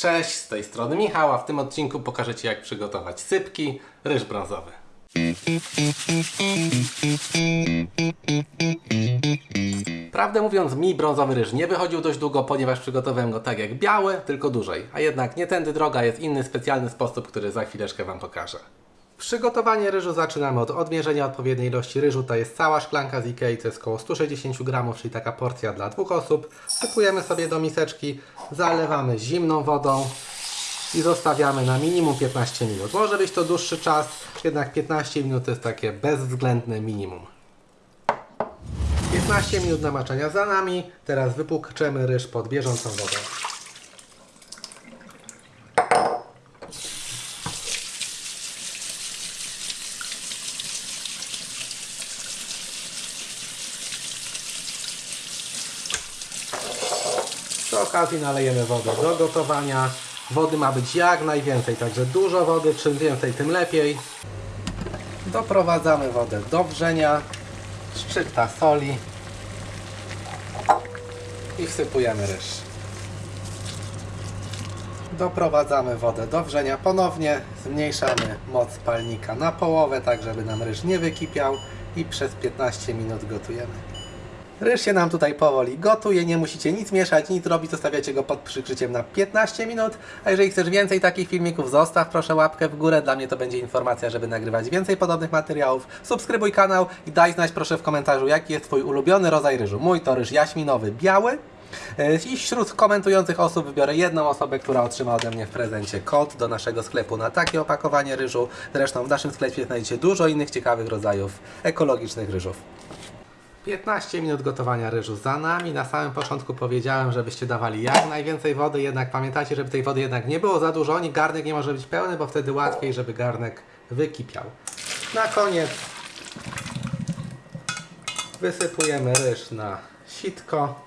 Cześć, z tej strony Michał, a w tym odcinku pokażę Ci jak przygotować sypki, ryż brązowy. Prawdę mówiąc, mi brązowy ryż nie wychodził dość długo, ponieważ przygotowałem go tak jak biały, tylko dłużej. A jednak nie tędy droga, jest inny specjalny sposób, który za chwileczkę Wam pokażę. Przygotowanie ryżu zaczynamy od odmierzenia odpowiedniej ilości ryżu. To jest cała szklanka z Ikei, to jest około 160 gramów, czyli taka porcja dla dwóch osób. Sypujemy sobie do miseczki, zalewamy zimną wodą i zostawiamy na minimum 15 minut. Może być to dłuższy czas, jednak 15 minut to jest takie bezwzględne minimum. 15 minut namaczania za nami. Teraz wypłukczemy ryż pod bieżącą wodą. Przy okazji nalejemy wodę do gotowania. Wody ma być jak najwięcej, także dużo wody, czym więcej tym lepiej. Doprowadzamy wodę do wrzenia, szczypta soli i wsypujemy ryż. Doprowadzamy wodę do wrzenia ponownie, zmniejszamy moc palnika na połowę, tak żeby nam ryż nie wykipiał i przez 15 minut gotujemy. Ryż się nam tutaj powoli gotuje, nie musicie nic mieszać, nic robić, zostawiacie go pod przykryciem na 15 minut. A jeżeli chcesz więcej takich filmików, zostaw proszę łapkę w górę, dla mnie to będzie informacja, żeby nagrywać więcej podobnych materiałów. Subskrybuj kanał i daj znać proszę w komentarzu, jaki jest Twój ulubiony rodzaj ryżu. Mój to ryż jaśminowy biały. E, I wśród komentujących osób wybiorę jedną osobę, która otrzyma ode mnie w prezencie kod do naszego sklepu na takie opakowanie ryżu. Zresztą w naszym sklepie znajdziecie dużo innych ciekawych rodzajów ekologicznych ryżów. 15 minut gotowania ryżu za nami. Na samym początku powiedziałem, żebyście dawali jak najwięcej wody, jednak pamiętajcie, żeby tej wody jednak nie było za dużo. Ni garnek nie może być pełny, bo wtedy łatwiej, żeby garnek wykipiał. Na koniec wysypujemy ryż na sitko.